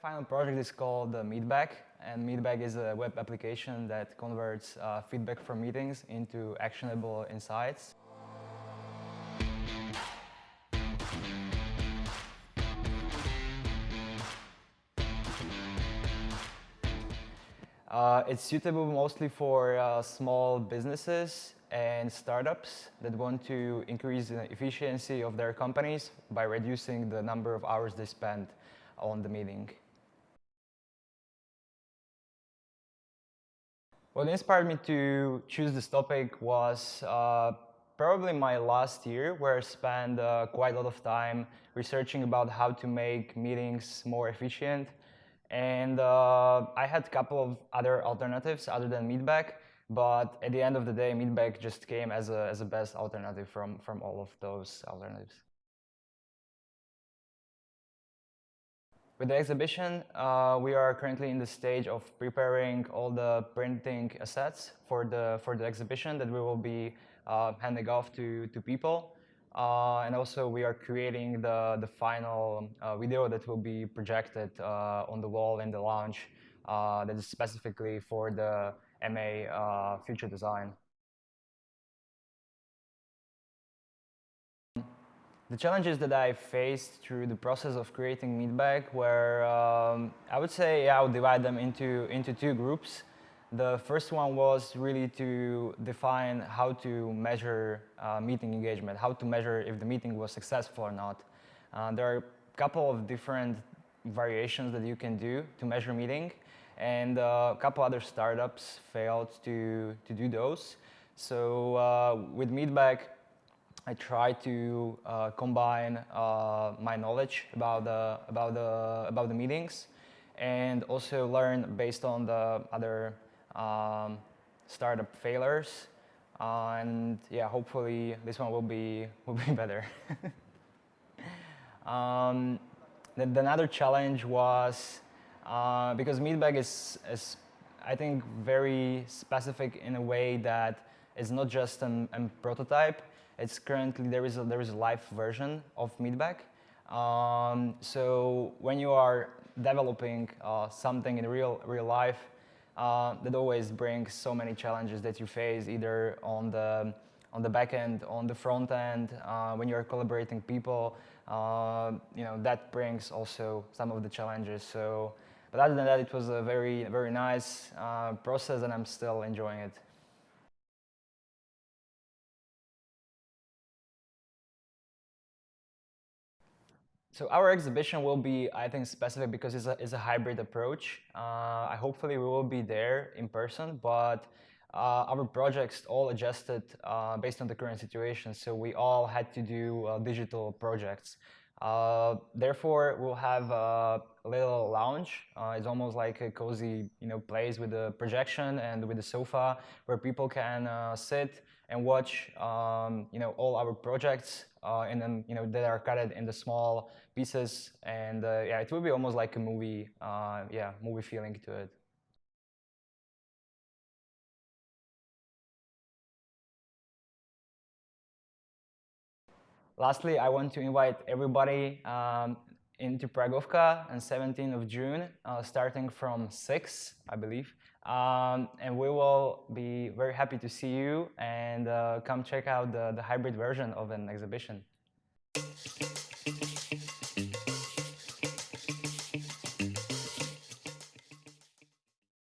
final project is called uh, Meetbag, and Meetbag is a web application that converts uh, feedback from meetings into actionable insights. Uh, it's suitable mostly for uh, small businesses and startups that want to increase the efficiency of their companies by reducing the number of hours they spend on the meeting. What inspired me to choose this topic was uh, probably my last year where I spent uh, quite a lot of time researching about how to make meetings more efficient. And uh, I had a couple of other alternatives other than Meetbag, but at the end of the day, Meetbag just came as a, as a best alternative from, from all of those alternatives. With the exhibition, uh, we are currently in the stage of preparing all the printing assets for the, for the exhibition that we will be uh, handing off to, to people. Uh, and also we are creating the, the final uh, video that will be projected uh, on the wall in the lounge uh, that is specifically for the MA future design. The challenges that I faced through the process of creating Meetbag were, um, I would say, I would divide them into, into two groups. The first one was really to define how to measure uh, meeting engagement, how to measure if the meeting was successful or not. Uh, there are a couple of different variations that you can do to measure meeting, and uh, a couple other startups failed to, to do those. So uh, with Meetbag, I try to uh, combine uh, my knowledge about the, about, the, about the meetings and also learn based on the other um, startup failures. Uh, and yeah, hopefully this one will be, will be better. um, then another challenge was, uh, because Meetbag is, is, I think, very specific in a way that it's not just a prototype, it's currently, there is a, there is a live version of Meetbag. Um, so when you are developing uh, something in real, real life, uh, that always brings so many challenges that you face either on the, on the back end, on the front end, uh, when you're collaborating people, uh, you know, that brings also some of the challenges. So, but other than that, it was a very, very nice uh, process and I'm still enjoying it. So our exhibition will be, I think, specific because it's a, it's a hybrid approach. Uh, hopefully we will be there in person, but uh, our projects all adjusted uh, based on the current situation. So we all had to do uh, digital projects. Uh, therefore, we'll have a little lounge. Uh, it's almost like a cozy, you know, place with a projection and with a sofa where people can sit and watch, um, you know, all our projects uh, and then, you know, that are cut in the small pieces. And uh, yeah, it will be almost like a movie, uh, yeah, movie feeling to it. Lastly, I want to invite everybody um, into Pragovka on 17th of June, uh, starting from 6, I believe. Um, and we will be very happy to see you and uh, come check out the, the hybrid version of an exhibition.